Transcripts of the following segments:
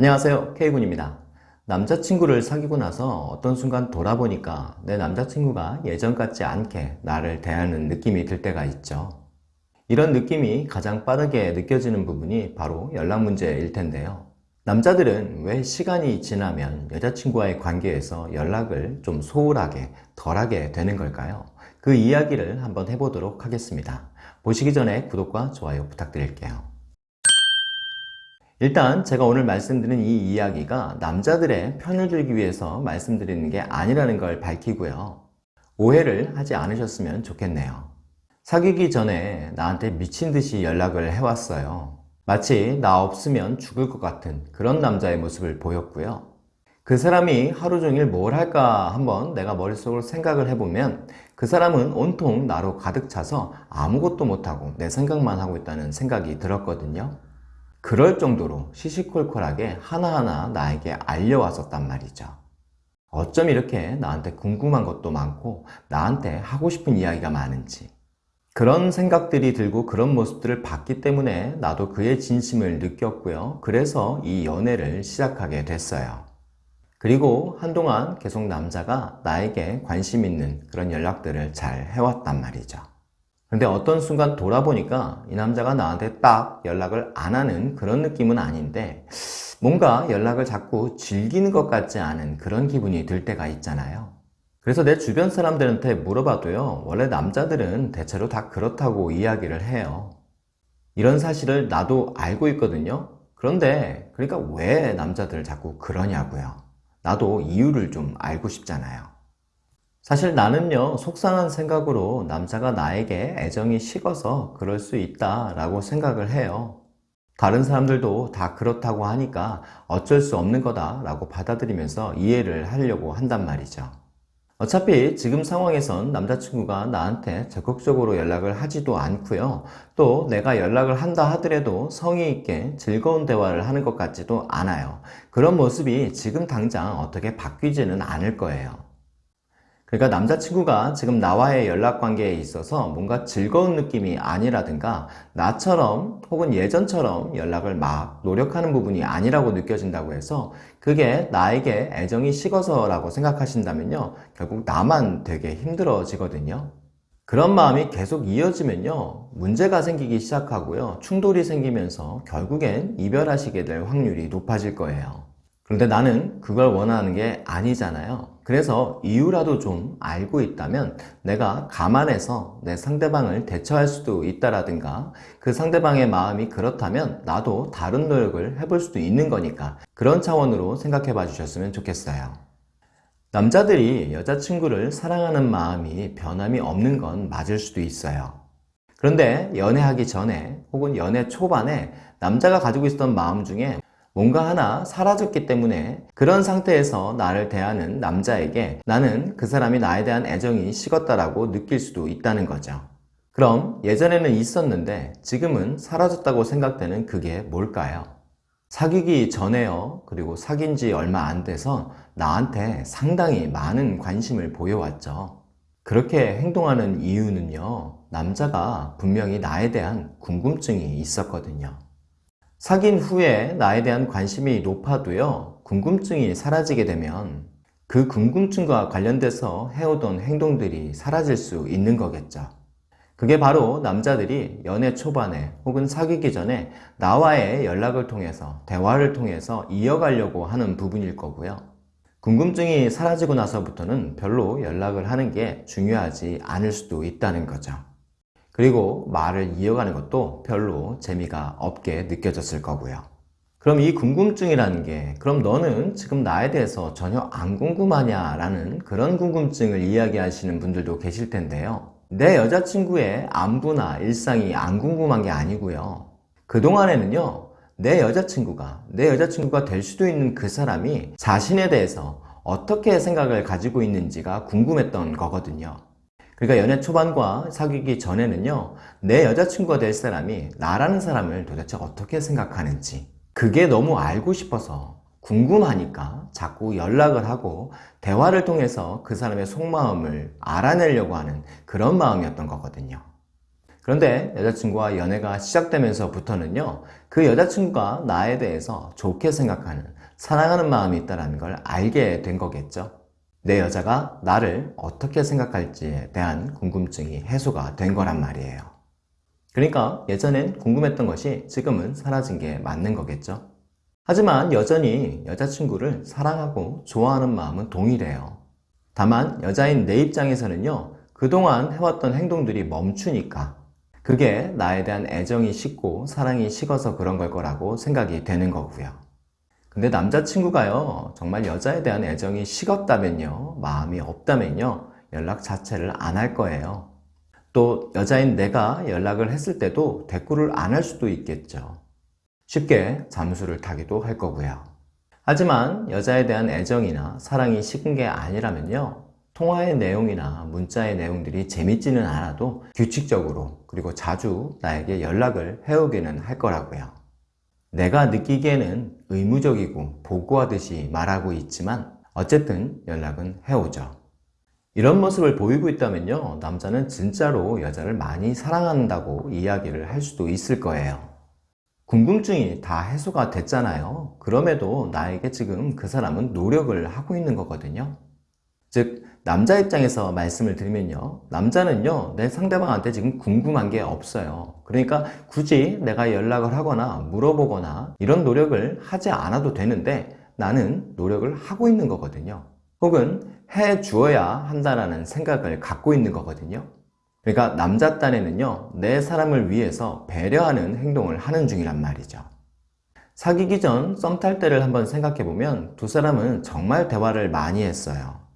안녕하세요. K군입니다. 남자친구를 사귀고 나서 어떤 순간 돌아보니까 내 남자친구가 예전 같지 않게 나를 대하는 느낌이 들 때가 있죠. 이런 느낌이 가장 빠르게 느껴지는 부분이 바로 연락 문제일 텐데요. 남자들은 왜 시간이 지나면 여자친구와의 관계에서 연락을 좀 소홀하게 덜하게 되는 걸까요? 그 이야기를 한번 해보도록 하겠습니다. 보시기 전에 구독과 좋아요 부탁드릴게요 일단 제가 오늘 말씀드린 이 이야기가 남자들의 편을 들기 위해서 말씀드리는 게 아니라는 걸 밝히고요. 오해를 하지 않으셨으면 좋겠네요. 사귀기 전에 나한테 미친 듯이 연락을 해왔어요. 마치 나 없으면 죽을 것 같은 그런 남자의 모습을 보였고요. 그 사람이 하루 종일 뭘 할까 한번 내가 머릿속으로 생각을 해보면 그 사람은 온통 나로 가득 차서 아무것도 못하고 내 생각만 하고 있다는 생각이 들었거든요. 그럴 정도로 시시콜콜하게 하나하나 나에게 알려왔었단 말이죠. 어쩜 이렇게 나한테 궁금한 것도 많고 나한테 하고 싶은 이야기가 많은지 그런 생각들이 들고 그런 모습들을 봤기 때문에 나도 그의 진심을 느꼈고요. 그래서 이 연애를 시작하게 됐어요. 그리고 한동안 계속 남자가 나에게 관심 있는 그런 연락들을 잘 해왔단 말이죠. 근데 어떤 순간 돌아보니까 이 남자가 나한테 딱 연락을 안 하는 그런 느낌은 아닌데 뭔가 연락을 자꾸 즐기는 것 같지 않은 그런 기분이 들 때가 있잖아요. 그래서 내 주변 사람들한테 물어봐도요 원래 남자들은 대체로 다 그렇다고 이야기를 해요. 이런 사실을 나도 알고 있거든요. 그런데 그러니까 왜 남자들 자꾸 그러냐고요. 나도 이유를 좀 알고 싶잖아요 사실 나는요 속상한 생각으로 남자가 나에게 애정이 식어서 그럴 수 있다 라고 생각을 해요. 다른 사람들도 다 그렇다고 하니까 어쩔 수 없는 거다 라고 받아들이면서 이해를 하려고 한단 말이죠. 어차피 지금 상황에선 남자친구가 나한테 적극적으로 연락을 하지도 않고요. 또 내가 연락을 한다 하더라도 성의 있게 즐거운 대화를 하는 것 같지도 않아요. 그런 모습이 지금 당장 어떻게 바뀌지는 않을 거예요 그러니까 남자친구가 지금 나와의 연락관계에 있어서 뭔가 즐거운 느낌이 아니라든가 나처럼 혹은 예전처럼 연락을 막 노력하는 부분이 아니라고 느껴진다고 해서 그게 나에게 애정이 식어서 라고 생각하신다면요 결국 나만 되게 힘들어지거든요. 그런 마음이 계속 이어지면요 문제가 생기기 시작하고요 충돌이 생기면서 결국엔 이별하시게 될 확률이 높아질 거예요. 그런데 나는 그걸 원하는 게 아니잖아요 그래서 이유라도 좀 알고 있다면 내가 감안해서 내 상대방을 대처할 수도 있다라든가 그 상대방의 마음이 그렇다면 나도 다른 노력을 해볼 수도 있는 거니까 그런 차원으로 생각해 봐 주셨으면 좋겠어요. 남자들이 여자친구를 사랑하는 마음이 변함이 없는 건 맞을 수도 있어요. 그런데 연애하기 전에 혹은 연애 초반에 남자가 가지고 있었던 마음 중에 뭔가 하나 사라졌기 때문에 그런 상태에서 나를 대하는 남자에게 나는 그 사람이 나에 대한 애정이 식었다라고 느낄 수도 있다는 거죠. 그럼 예전에는 있었는데 지금은 사라졌다고 생각되는 그게 뭘까요? 사귀기 전에요 그리고 사귄 지 얼마 안 돼서 나한테 상당히 많은 관심을 보여왔죠 그렇게 행동하는 이유는요 남자가 분명히 나에 대한 궁금증이 있었거든요 사귄 후에 나에 대한 관심이 높아도요 궁금증이 사라지게 되면 그 궁금증과 관련돼서 해오던 행동들이 사라질 수 있는 거겠죠. 그게 바로 남자들이 연애 초반에 혹은 사귀기 전에 나와의 연락을 통해서 대화를 통해서 이어가려고 하는 부분일 거고요. 궁금증이 사라지고 나서부터는 별로 연락을 하는 게 중요하지 않을 수도 있다는 거죠 그리고 말을 이어가는 것도 별로 재미가 없게 느껴졌을 거고요. 그럼 이 궁금증이라는 게 그럼 너는 지금 나에 대해서 전혀 안 궁금하냐 라는 그런 궁금증을 이야기하시는 분들도 계실 텐데요. 내 여자친구의 안부나 일상이 안 궁금한 게 아니고요. 그동안에는요. 내 여자친구가 내 여자친구가 될 수도 있는 그 사람이 자신에 대해서 어떻게 생각을 가지고 있는지가 궁금했던 거거든요. 그러니까 연애 초반과 사귀기 전에는요 내 여자친구가 될 사람이 나라는 사람을 도대체 어떻게 생각하는지 그게 너무 알고 싶어서 궁금하니까 자꾸 연락을 하고 대화를 통해서 그 사람의 속마음을 알아내려고 하는 그런 마음이었던 거거든요 그런데 여자친구와 연애가 시작되면서부터는요, 그 여자친구가 나에 대해서 좋게 생각하는, 사랑하는 마음이 있다는 걸 알게 된 거겠죠. 내 여자가 나를 어떻게 생각할지에 대한 궁금증이 해소가 된 거란 말이에요. 그러니까 예전엔 궁금했던 것이 지금은 사라진 게 맞는 거겠죠. 하지만 여전히 여자친구를 사랑하고 좋아하는 마음은 동일해요. 다만 여자인 내 입장에서는요, 그동안 해왔던 행동들이 멈추니까 그게 나에 대한 애정이 식고 사랑이 식어서 그런 걸 거라고 생각이 되는 거고요. 근데 남자친구가요, 정말 여자에 대한 애정이 식었다면요, 마음이 없다면요, 연락 자체를 안 할 거예요. 또 여자인 내가 연락을 했을 때도 대꾸를 안 할 수도 있겠죠. 쉽게 잠수를 타기도 할 거고요. 하지만 여자에 대한 애정이나 사랑이 식은 게 아니라면요. 통화의 내용이나 문자의 내용들이 재밌지는 않아도 규칙적으로 그리고 자주 나에게 연락을 해오기는 할 거라고요. 내가 느끼기에는 의무적이고 보고하듯이 말하고 있지만 어쨌든 연락은 해오죠. 이런 모습을 보이고 있다면요. 남자는 진짜로 여자를 많이 사랑한다고 이야기를 할 수도 있을 거예요. 궁금증이 다 해소가 됐잖아요. 그럼에도 나에게 지금 그 사람은 노력을 하고 있는 거거든요. 즉, 남자 입장에서 말씀을 드리면요. 남자는요, 내 상대방한테 지금 궁금한 게 없어요. 그러니까 굳이 내가 연락을 하거나 물어보거나 이런 노력을 하지 않아도 되는데 나는 노력을 하고 있는 거거든요. 혹은 해 주어야 한다라는 생각을 갖고 있는 거거든요. 그러니까 남자 딴에는요, 내 사람을 위해서 배려하는 행동을 하는 중이란 말이죠. 사귀기 전 썸 탈 때를 한번 생각해 보면 두 사람은 정말 대화를 많이 했어요.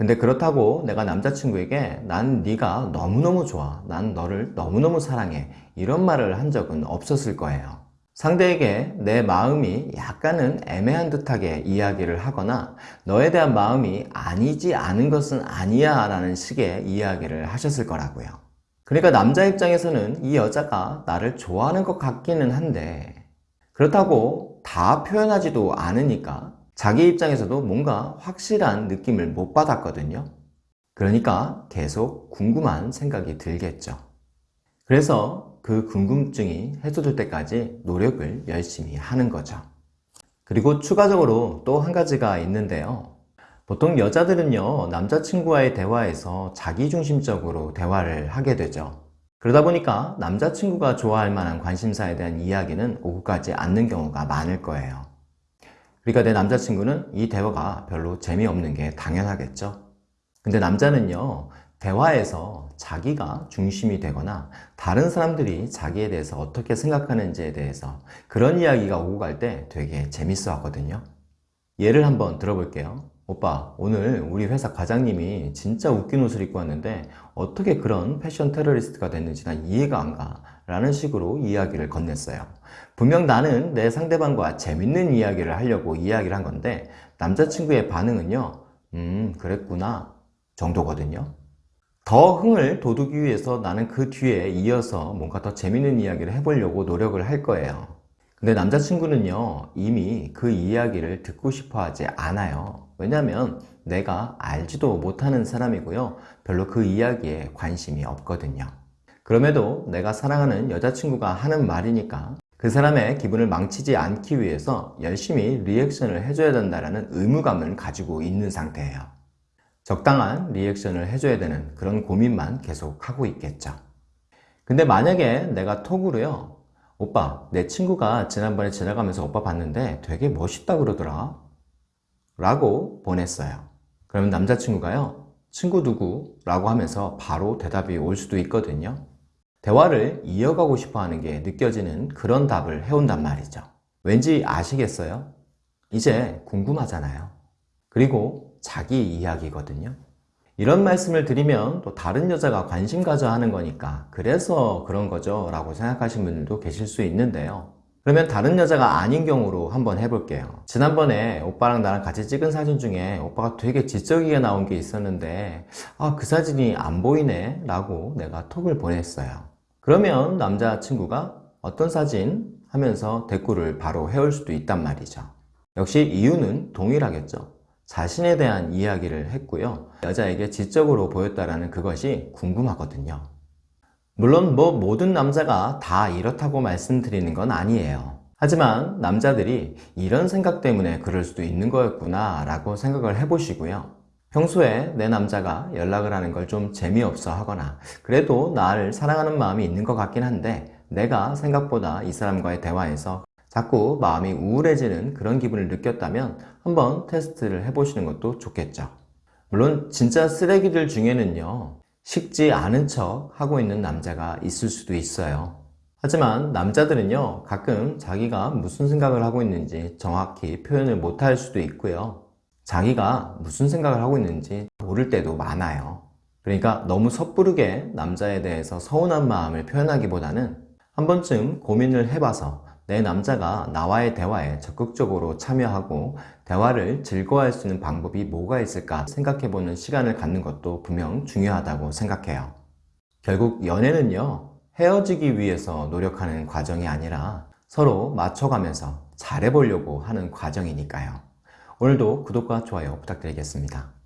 근데 그렇다고 내가 남자친구에게 난 네가 너무너무 좋아. 난 너를 너무너무 사랑해. 이런 말을 한 적은 없었을 거예요. 상대에게 내 마음이 약간은 애매한 듯하게 이야기를 하거나 너에 대한 마음이 아니지 않은 것은 아니야 라는 식의 이야기를 하셨을 거라고요. 그러니까 남자 입장에서는 이 여자가 나를 좋아하는 것 같기는 한데 그렇다고 다 표현하지도 않으니까 자기 입장에서도 뭔가 확실한 느낌을 못 받았거든요. 그러니까 계속 궁금한 생각이 들겠죠. 그래서 그 궁금증이 해소될 때까지 노력을 열심히 하는 거죠. 그리고 추가적으로 또 한 가지가 있는데요. 보통 여자들은요, 남자친구와의 대화에서 자기중심적으로 대화를 하게 되죠. 그러다 보니까 남자친구가 좋아할 만한 관심사에 대한 이야기는 오고 가지 않는 경우가 많을 거예요. 그러니까 내 남자친구는 이 대화가 별로 재미없는 게 당연하겠죠. 근데 남자는요, 대화에서 자기가 중심이 되거나 다른 사람들이 자기에 대해서 어떻게 생각하는지에 대해서 그런 이야기가 오고 갈 때 되게 재밌어 하거든요. 예를 한번 들어볼게요. 오빠, 오늘 우리 회사 과장님이 진짜 웃긴 옷을 입고 왔는데 어떻게 그런 패션 테러리스트가 됐는지 난 이해가 안 가. 라는 식으로 이야기를 건넸어요. 분명 나는 내 상대방과 재밌는 이야기를 하려고 이야기를 한 건데 남자친구의 반응은요. 음, 그랬구나. 정도거든요. 더 흥을 돋우기 위해서 나는 그 뒤에 이어서 뭔가 더 재밌는 이야기를 해보려고 노력을 할 거예요. 근데 남자친구는요, 이미 그 이야기를 듣고 싶어 하지 않아요. 왜냐면 내가 알지도 못하는 사람이고요. 별로 그 이야기에 관심이 없거든요. 그럼에도 내가 사랑하는 여자친구가 하는 말이니까 그 사람의 기분을 망치지 않기 위해서 열심히 리액션을 해줘야 된다는 의무감을 가지고 있는 상태예요. 적당한 리액션을 해줘야 되는 그런 고민만 계속 하고 있겠죠. 근데 만약에 내가 톡으로요, 오빠, 내 친구가 지난번에 지나가면서 오빠 봤는데 되게 멋있다 그러더라. 라고 보냈어요. 그러면 남자친구가요, 친구 누구? 라고 하면서 바로 대답이 올 수도 있거든요. 대화를 이어가고 싶어 하는 게 느껴지는 그런 답을 해온단 말이죠. 왠지 아시겠어요? 이제 궁금하잖아요. 그리고 자기 이야기거든요. 이런 말씀을 드리면 또 다른 여자가 관심 가져 하는 거니까 그래서 그런 거죠 라고 생각하시는 분들도 계실 수 있는데요. 그러면 다른 여자가 아닌 경우로 한번 해볼게요. 지난번에 오빠랑 나랑 같이 찍은 사진 중에 오빠가 되게 지적이게 나온 게 있었는데 아, 그 사진이 안 보이네 라고 내가 톡을 보냈어요. 그러면 남자친구가 어떤 사진 하면서 대꾸를 바로 해올 수도 있단 말이죠. 역시 이유는 동일하겠죠. 자신에 대한 이야기를 했고요. 여자에게 지적으로 보였다라는 그것이 궁금하거든요. 물론 뭐 모든 남자가 다 이렇다고 말씀드리는 건 아니에요. 하지만 남자들이 이런 생각 때문에 그럴 수도 있는 거였구나 라고 생각을 해보시고요. 평소에 내 남자가 연락을 하는 걸 좀 재미없어 하거나 그래도 나를 사랑하는 마음이 있는 것 같긴 한데 내가 생각보다 이 사람과의 대화에서 자꾸 마음이 우울해지는 그런 기분을 느꼈다면 한번 테스트를 해보시는 것도 좋겠죠. 물론 진짜 쓰레기들 중에는요 식지 않은 척 하고 있는 남자가 있을 수도 있어요. 하지만 남자들은요 가끔 자기가 무슨 생각을 하고 있는지 정확히 표현을 못할 수도 있고요. 자기가 무슨 생각을 하고 있는지 모를 때도 많아요. 그러니까 너무 섣부르게 남자에 대해서 서운한 마음을 표현하기보다는 한 번쯤 고민을 해봐서 내 남자가 나와의 대화에 적극적으로 참여하고 대화를 즐거워할 수 있는 방법이 뭐가 있을까 생각해보는 시간을 갖는 것도 분명 중요하다고 생각해요. 결국 연애는요, 헤어지기 위해서 노력하는 과정이 아니라 서로 맞춰가면서 잘해보려고 하는 과정이니까요. 오늘도 구독과 좋아요 부탁드리겠습니다.